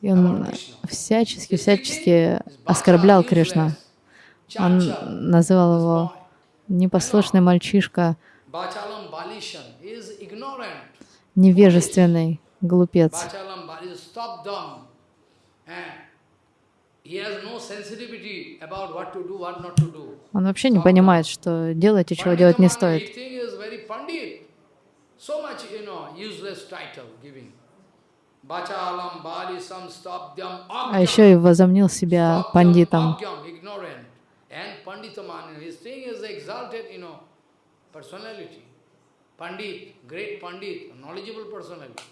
И он всячески, всячески оскорблял Кришну. Он называл его непослушный мальчишка, невежественный глупец. Он вообще не понимает, что делать и чего делать не стоит. А еще и возомнил себя пандитом. Pandit, great Pandit, knowledgeable personality.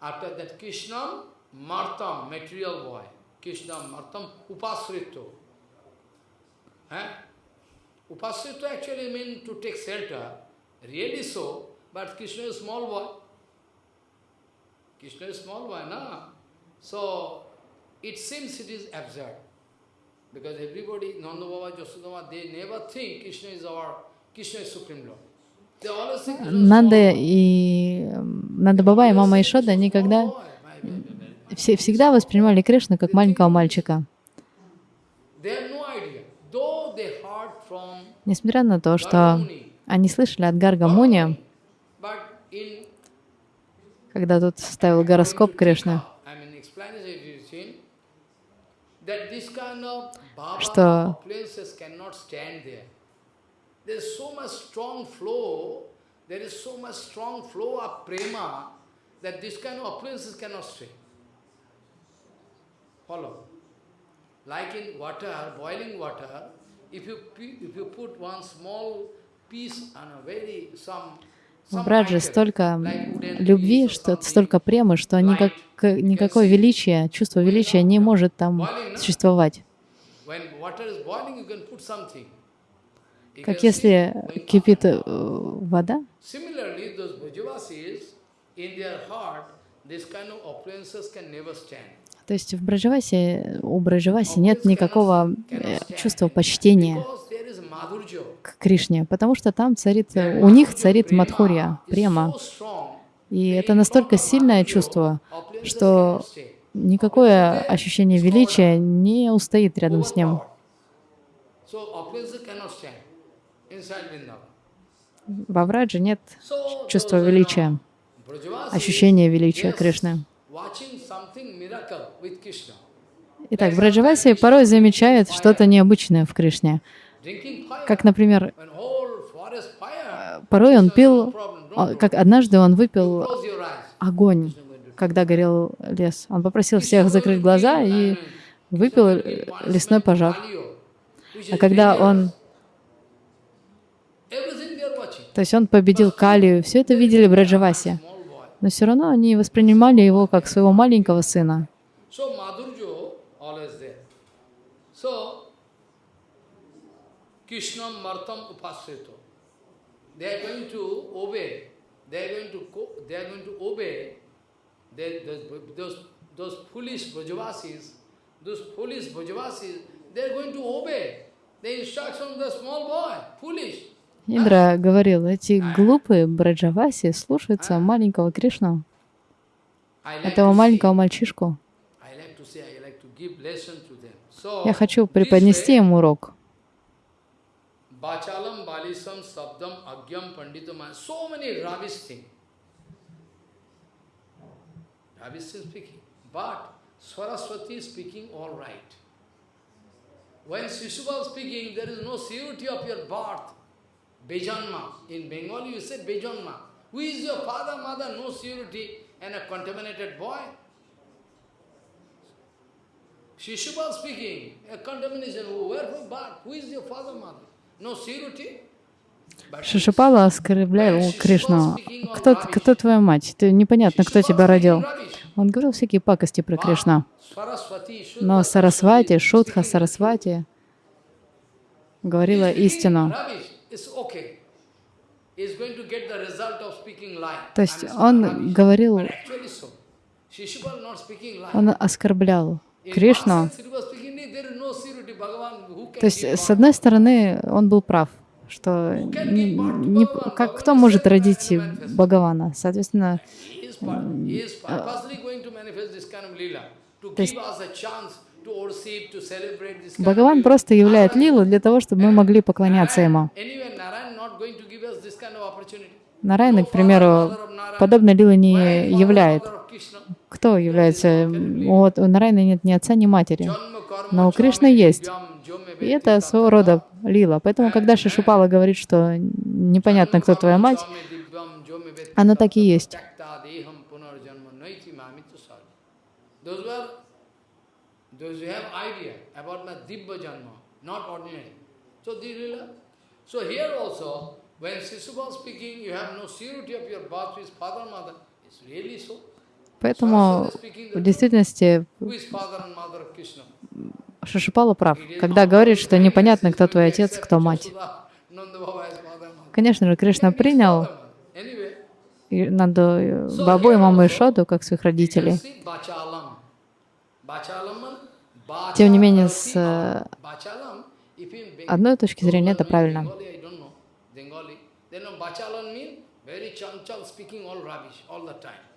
After that, Krishna, Martam, material boy. Krishna, Martam, Upasrito. Eh? Upasrito actually means to take shelter. Really so, but Krishna is small boy. Krishna is small boy, na? So, it seems it is absurd. Because everybody, Nanda Baba, Jasudama, they never think Krishna is our, Krishna is Supreme Lord. Нанда и Нанда Баба и мама Ишода никогда все, всегда воспринимали Кришну как маленького мальчика. Несмотря на то, что они слышали от Гарга Муни, когда тут ставил гороскоп Кришны, что some, Брадже item, столько любви, что столько премы, что никак, никакое величие, чувство величия не может там существовать. Как если кипит э, вода, то есть в Браджавасе, у Браджаваси нет никакого э, чувства почтения к Кришне, потому что там царит, у них царит Мадхурья, према. И это настолько сильное чувство, что никакое ощущение величия не устоит рядом с ним. Во Врадже нет чувства величия, ощущения величия Кришны. Итак, Браджаваси порой замечает что-то необычное в Кришне. Как, например, fire, порой он пил, как однажды он выпил огонь, когда горел лес. Он попросил всех закрыть глаза и выпил э, лесной пожар. А когда он, то есть он победил Калию, все это видели Браджаваси, но все равно они воспринимали его как своего маленького сына. So Madhurjo always there. So Krishnam Martam Upasrito. They are going to obey. They are going to they are going to obey. They, those, those those foolish Brajavasis, those foolish Brajavasis, they are going to obey the instruction of the small boy. Foolish. Индра говорил, эти глупые Браджаваси слушаются маленького Кришну, этого маленького мальчишку. Я хочу преподнести им урок. बाचालम, बालिसम, शब्दम, अज्ञम, पंडितम, so many rubbish thing. Rubbish speaking but Saraswati speaking all right when Shishupal speaking there is no surety of your birth बेजन्मा in Bengal you say बेजन्मा who is your father mother no surety and a contaminated boy Shishupal speaking a contamination where from birth who is your father mother Шишупала оскорблял Кришну. Кто, кто твоя мать? Ты непонятно, кто тебя родил. Он говорил всякие пакости про Кришну. Но Сарасвати, Шутха Сарасвати говорила истину. То есть он говорил, он оскорблял Кришну. То есть, с одной стороны, он был прав, что не- не- как, кто может родить Бхагавана? Соответственно, То есть- Бхагаван просто являет лилу для того, чтобы мы могли поклоняться ему. Нарайна, к примеру, подобной лилы не Why являет. father of Krishna? Кто является? Вот у Нарайны нет ни отца, ни матери. Но у chame есть. И это своего рода лила. Поэтому, когда Шишупала говорит, что непонятно, кто твоя мать, она так и есть. Поэтому в действительности? Шишупала прав, когда говорит, что непонятно, кто твой отец, кто мать. Конечно же, Кришна принял Нанду, Бабу и маму Ишоду как своих родителей. Тем не менее, с э, одной точки зрения это правильно. Then.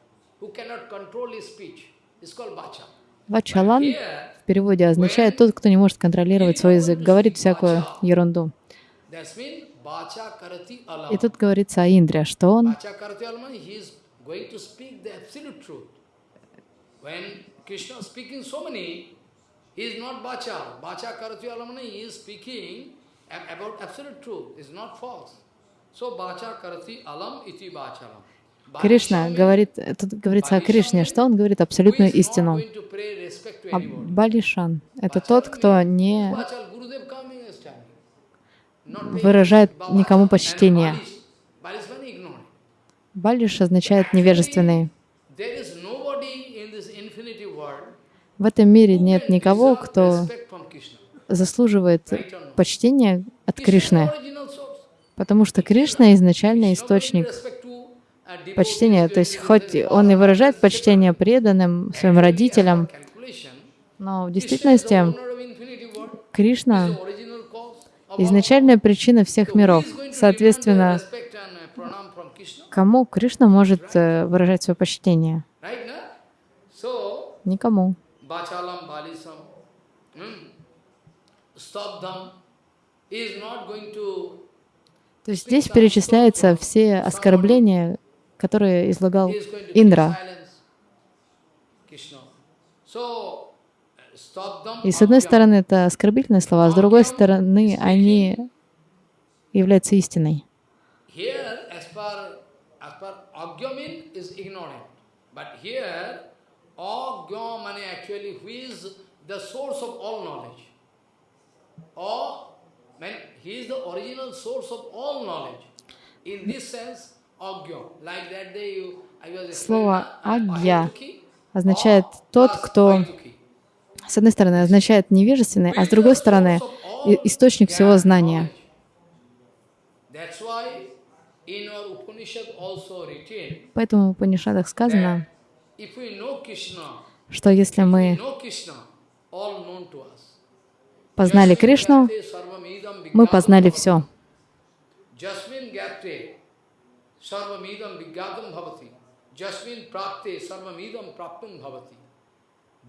Вачалан в переводе означает тот, кто не может контролировать свой язык, говорит всякую ерунду. И тут говорится о Индре, что он is absolute truth. Is is is about absolute truth. It's not false. So Bacha Karati Alam iti Bachalam. Кришна говорит, тут говорится о Кришне, что он говорит абсолютную истину. А Балишан — это тот, кто не выражает никому почтение. Балиш означает невежественный. В этом мире нет никого, кто заслуживает почтения от Кришны, потому что Кришна изначально источник почтения. То есть хоть он и выражает почтение преданным, своим родителям, но в действительности Кришна — изначальная причина всех миров. Соответственно, кому Кришна может э, выражать свое почтение? Никому. То есть здесь перечисляются все оскорбления, которые излагал Индра. И с одной стороны это оскорбительные слова, а с другой стороны они являются истиной. Слово «агья» означает «тот, кто с одной стороны, означает невежественный, а с другой стороны, источник всего знания. Поэтому в Упанишадах сказано, что если мы познали Кришну, мы познали все.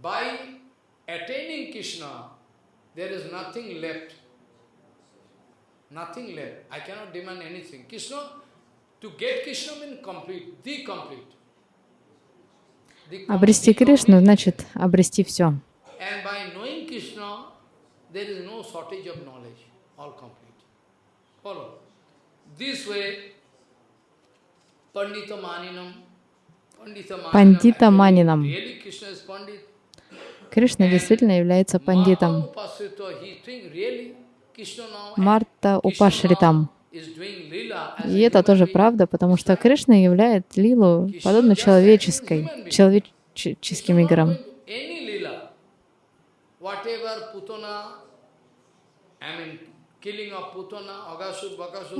By attaining Krishna, there is nothing left. Nothing left. I cannot demand anything. Krishna, to get Krishna means complete, the complete. Обрести Кришну значит обрести все. And by knowing Krishna, there is no shortage of knowledge, all complete. Follow. This way, Is Pandit. Кришна действительно является пандитом. Марта Упашритам. И это тоже правда, потому что Кришна являет лилу подобно человеческой, человеческим играм.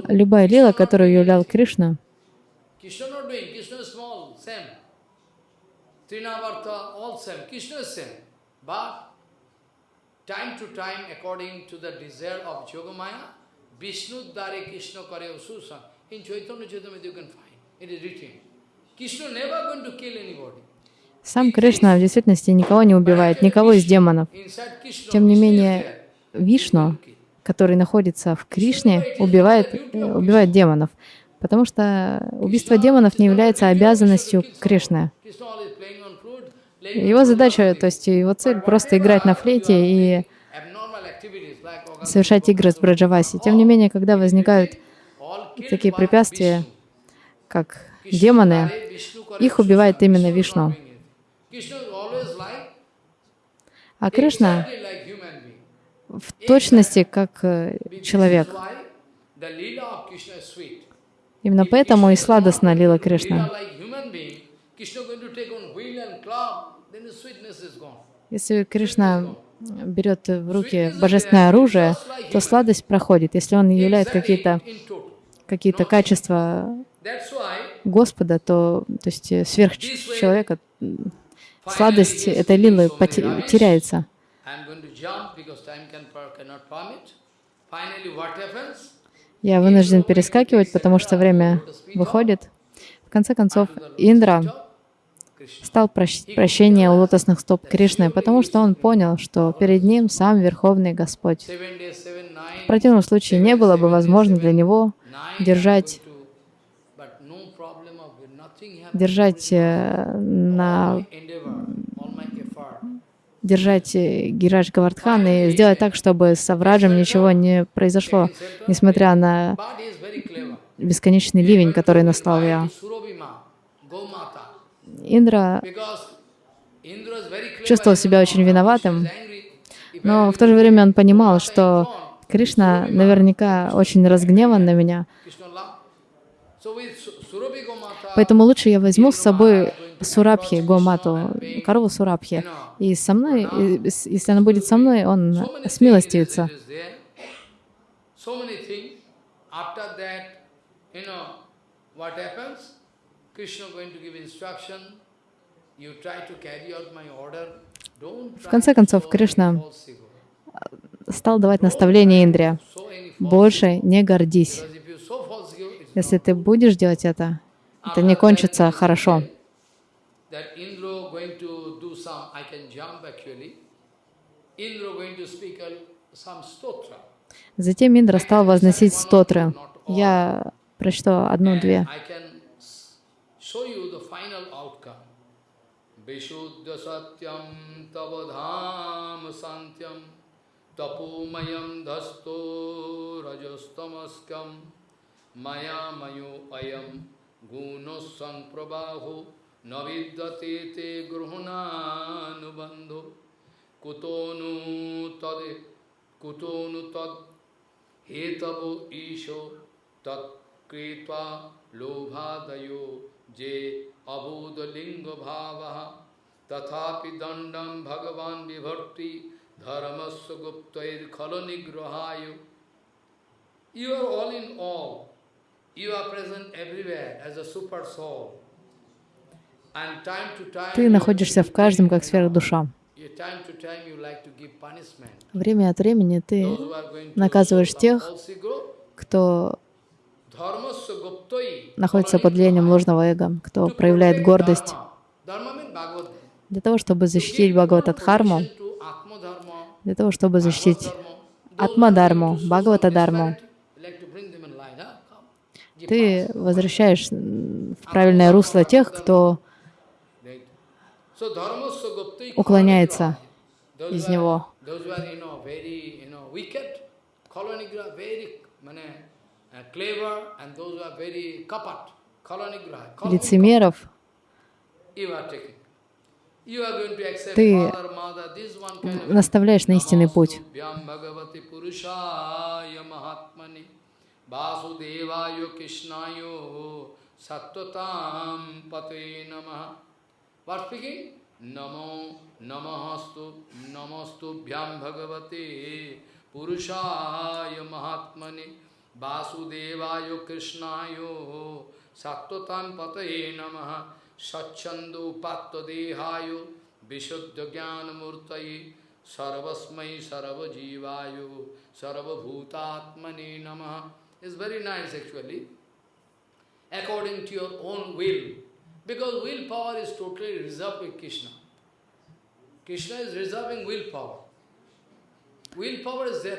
Любая лила, которую являл Кришна, Trinavarta, all same. Krishna is same. But time to time, according to the desire of Yogamaya, Vishnu Dare Krishna Kare Ususa. In Chaitanya Chaitamrita you can find. It is written. Krishna never going to kill anybody. Сам Кришна в действительности никого не убивает, никого из демонов. Тем не менее, Вишну, который находится в Кришне, убивает, э, убивает демонов, потому что убийство демонов не является обязанностью Кришны. Его задача, то есть его цель просто играть на флейте и совершать игры с Браджаваси. Тем не менее, когда возникают такие препятствия, как демоны, их убивает именно Вишну. А Кришна в точности как э, человек. Именно поэтому и сладостна лила Кришна. Если Кришна берет в руки божественное оружие, то сладость проходит. Если он являет какие-то какие качества Господа, то, то есть сверх человека, сладость этой лилы теряется. Я вынужден перескакивать, потому что время выходит. В конце концов, Индра стал прощение у лотосных стоп Кришны, потому что он понял, что перед ним сам Верховный Господь. В противном случае не было бы возможно для него держать, держать э, на держать э, Гирадж Гавардхан и сделать так, чтобы с Авраджем ничего не произошло, несмотря на бесконечный ливень, который наслал я. Индра чувствовал себя очень виноватым, но в то же время он понимал, что Кришна наверняка очень разгневан на меня, поэтому лучше я возьму с собой Сурабхи, Гомату, корову Сурабхи, и со мной, если она будет со мной, он смилостивится. В конце концов, Кришна стал давать наставление Индре. Больше не гордись. Если ты будешь делать это, это не кончится хорошо. Затем Индра стал возносить стотры. Я прочту одну-две. Rajastamaskam maya mayo ayam gunosan prabhaho নবিদ্যতে তে গ্রহণানুবন্ধ। কুতনু তদে, কুতনু তদ। হে তব ঈশ তৎকৃতা লোভাদয় যে অবোধলিঙ্গ ভাব তথাপি দণ্ডম ভগবান বিভর্তি ধর্মস্ব গুপ্তৈর খল নিগ্রহায়। You are all in all. You are present everywhere as a super soul. Ты находишься в каждом, как сверхдуша. Время от времени ты наказываешь тех, кто находится под влиянием ложного эго, кто проявляет гордость. Для того, чтобы защитить Бхагаватадхарму, для того, чтобы защитить Атмадарму, Бхагаватадарму, ты возвращаешь в правильное русло тех, кто уклоняется из него. Лицемеров, ты наставляешь на истинный путь. Vasudevaya Krishnayo Sattvatam Pate Namaha. What speaking? Namo Namahastu Namastu Bhyam Bhagavate Purushaya Mahatmane वासुदेवाय कृष्णाय सत्वतां पतये नमः सच्छन्दोपात्तदेहाय विशुद्धज्ञानमूर्तये सर्वस्मै सर्वजीवाय सर्वभूतात्मने नमः It's very nice actually, according to your own will, because willpower is totally reserved with Krishna. Krishna is reserving willpower.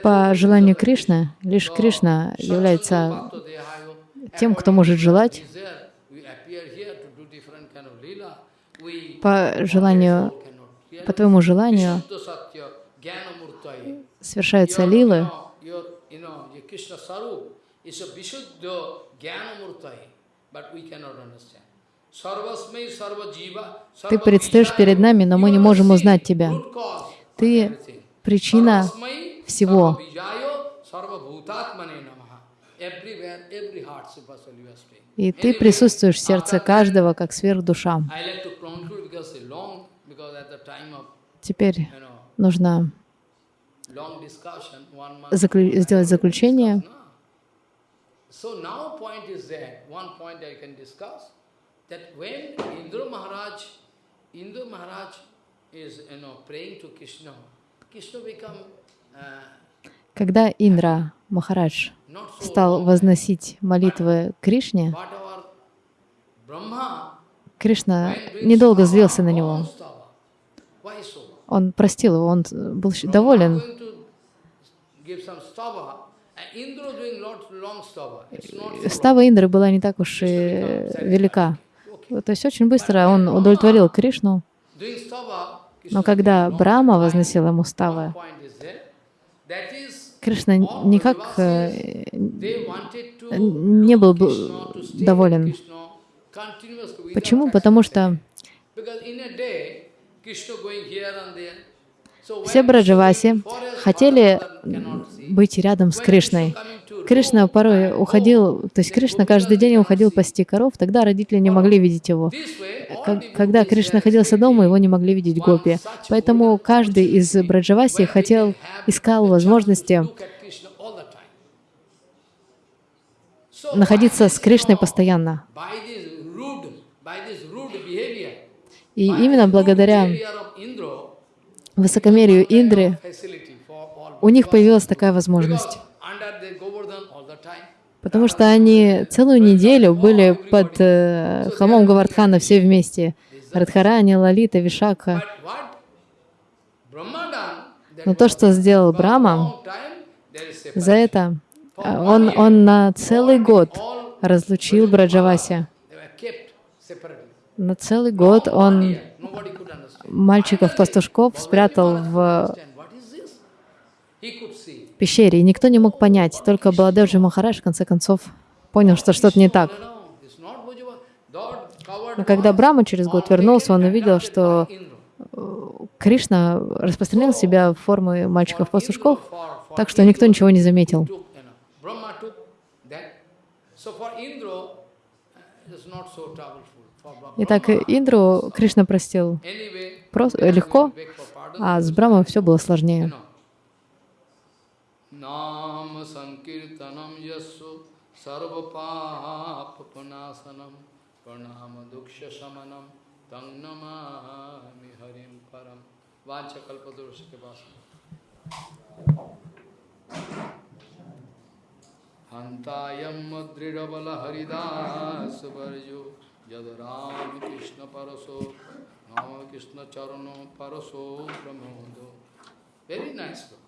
По желанию Кришны, лишь Кришна является тем, кто может желать. По желанию, по твоему желанию совершаются лилы. Ты предстоишь перед нами, но мы не можем узнать тебя. Ты причина всего. И ты присутствуешь в сердце каждого, как сверхдуша. Теперь нужно заклю сделать заключение. Indra Maharaj is, you know, praying to Krishna. Когда Индра Махарадж стал возносить молитвы Кришне, Кришна недолго злился на него. Он простил его, он был доволен. Става Индры была не так уж и велика. То есть очень быстро он удовлетворил Кришну. Но когда Брама возносил ему ставы, Кришна никак э, не был доволен. Почему? Потому что Все Браджаваси хотели быть рядом с Кришной. Кришна порой уходил, то есть Кришна каждый день уходил пасти коров, тогда родители не могли видеть его. Когда Кришна находился дома, его не могли видеть гопи. Поэтому каждый из Браджаваси хотел, искал возможности находиться с Кришной постоянно. И именно благодаря высокомерию Индры у них появилась такая возможность. because under the Govardhan all the time. Потому что они целую неделю были под э, холмом Гавардхана все вместе. Радхарани, Лалита, that Но то, что сделал separation. за это э, он, он на целый год разлучил Браджаваси. На целый год он мальчиков-пастушков спрятал в Пещере, и никто не мог понять. Только Баладевджи Махарадж в конце концов понял, что что-то не так. Но когда once, Брахма через год вернулся, он увидел, что Indra. Кришна распространил себя в формы мальчиков-пастушков, так что никто ничего не заметил. Итак, Индру Кришна простил Anyway, прос- we are легко, а с Брамой все было сложнее. नाम संकीर्तनम यस्सु सर्वपापनाशनम प्रणाम दुक्ष शमनम तंग नमा हरिम परम वाच कल्पदोष के पास हंतायम दृढ़बल हरिदास वर्जो यद राम कृष्ण परसो राम कृष्ण चरणो परसो ब्रह्मोदो वेरी नाइस nice.